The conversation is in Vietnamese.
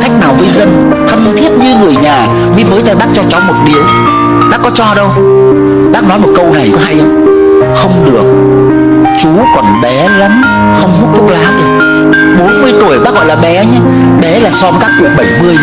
cách nào với dân? Thân thiết như người nhà mới với tay bác cho cháu một điếu bác có cho đâu? Bác nói một câu này có hay không? Không được. Chú còn bé lắm, không hút thuốc lá được 40 tuổi bác gọi là bé nhé. Bé là so với các cụ 70 mươi